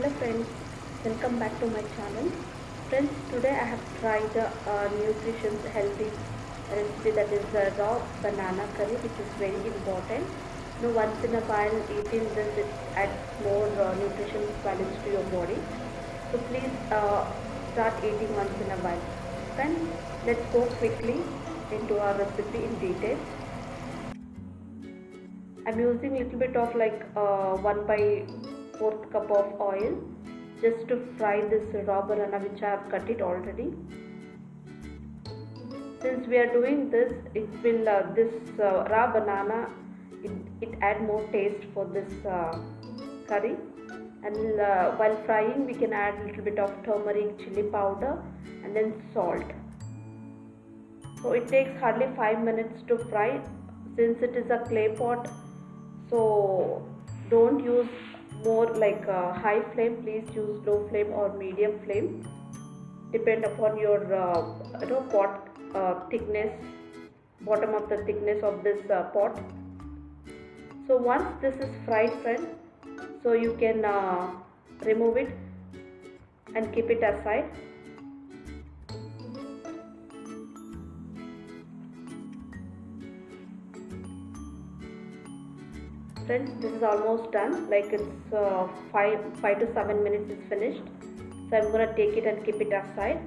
hello friends welcome back to my channel. Friends today i have tried a uh, nutritious healthy recipe that is uh, raw banana curry which is very important. You know once in a while eating this it adds more uh, nutrition values to your body. So please uh, start eating once in a while. Friends let's go quickly into our recipe in detail. I'm using little bit of like uh, 1 by 4th cup of oil just to fry this raw banana which I have cut it already. Since we are doing this, it will uh, this uh, raw banana it, it add more taste for this uh, curry. And uh, while frying we can add a little bit of turmeric chili powder and then salt. So it takes hardly 5 minutes to fry. Since it is a clay pot so don't use more like a high flame please use low flame or medium flame. Depend upon your uh, you know pot uh, thickness bottom of the thickness of this uh, pot. So once this is fried friend so you can uh, remove it and keep it aside friends this is almost done. Like it's uh, five five to seven minutes is finished. So i'm gonna take it and keep it aside.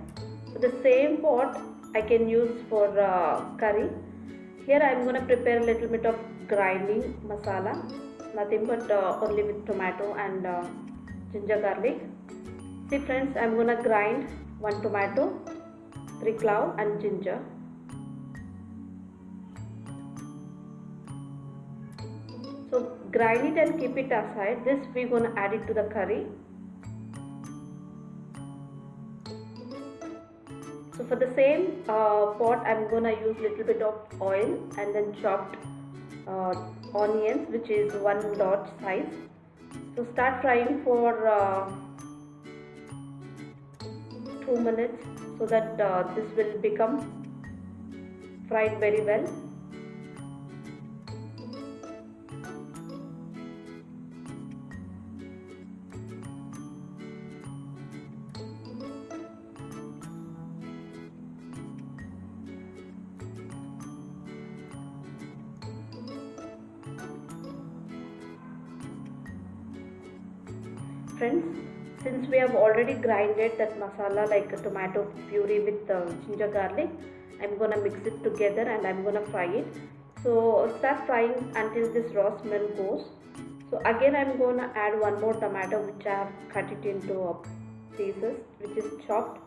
So the same pot i can use for uh, curry. Here i'm gonna prepare a little bit of grinding masala. Nothing but uh, only with tomato and uh, ginger garlic. See friends i'm gonna grind one tomato three clove and ginger grind it and keep it aside. This we're going to add it to the curry. So for the same uh, pot i'm going to use little bit of oil and then chopped uh, onions which is one dot size. So start frying for uh, two minutes so that uh, this will become fried very well friends since we have already grinded that masala like a tomato puree with uh, ginger garlic I'm gonna mix it together and I'm gonna fry it. So start frying until this raw smell goes. So again I'm gonna add one more tomato which I have cut it into uh, pieces which is chopped.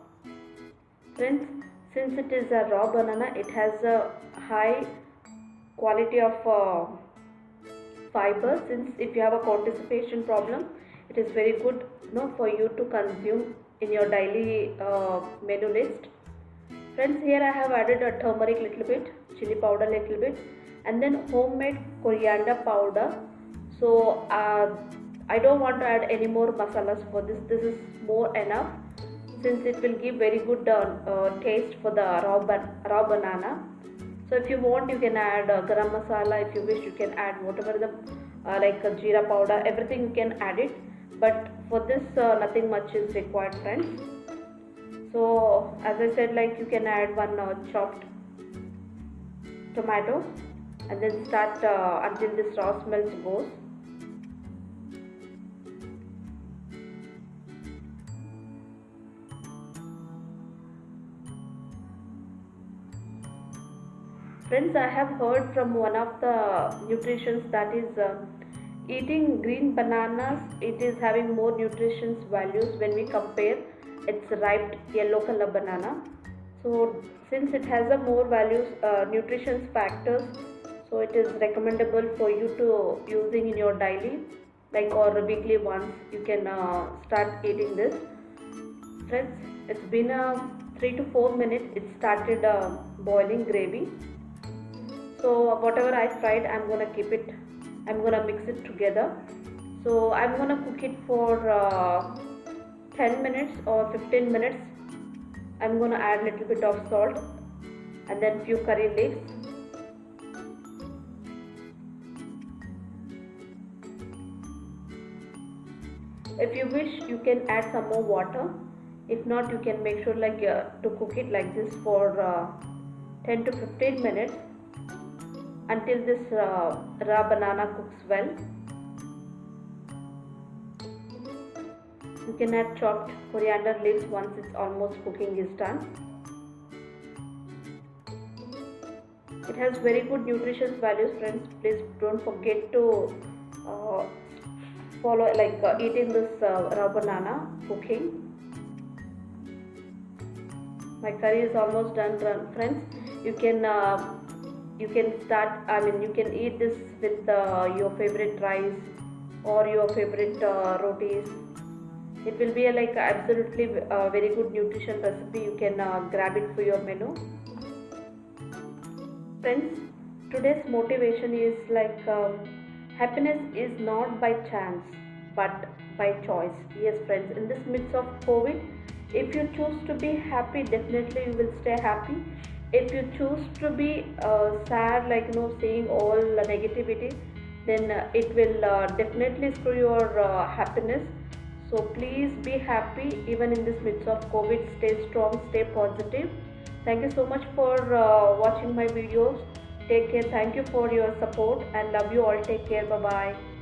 Friends since it is a raw banana it has a high quality of uh, fiber. Since if you have a constipation problem it is very good you know, for you to consume in your daily uh, menu list. Friends here i have added a turmeric little bit chili powder little bit and then homemade coriander powder. So uh, i don't want to add any more masalas for this. This is more enough since it will give very good uh, uh, taste for the raw, raw banana. So if you want you can add uh, garam masala. If you wish you can add whatever the uh, like uh, jeera powder. Everything you can add it but for this uh, nothing much is required friends. So as i said like you can add one uh, chopped tomato and then start uh, until this raw smells goes. Friends i have heard from one of the nutritions that is uh, eating green bananas it is having more nutrition values when we compare its ripe yellow color banana. So since it has a more values uh, nutrition factors so it is recommendable for you to using in your daily like or weekly once you can uh, start eating this. Friends it's been a uh, 3 to 4 minutes it started uh, boiling gravy. So whatever I fried I'm gonna keep it I'm gonna mix it together. So I'm gonna cook it for uh, 10 minutes or 15 minutes. I'm gonna add a little bit of salt and then few curry leaves. If you wish you can add some more water. If not you can make sure like uh, to cook it like this for uh, 10 to 15 minutes until this uh, raw banana cooks well. You can add chopped coriander leaves once it's almost cooking is done. It has very good nutritious values friends. Please don't forget to uh, follow like uh, eating this uh, raw banana cooking. My curry is almost done friends. You can uh, you can start i mean you can eat this with uh, your favorite rice or your favorite uh, rotis. It will be a, like absolutely uh, very good nutrition recipe. You can uh, grab it for your menu. Friends today's motivation is like um, happiness is not by chance but by choice. Yes friends in this midst of covid if you choose to be happy definitely you will stay happy if you choose to be uh, sad like you know seeing all the negativity then uh, it will uh, definitely screw your uh, happiness. So please be happy even in this midst of covid. Stay strong stay positive. Thank you so much for uh, watching my videos. Take care. Thank you for your support and love you all. Take care. Bye bye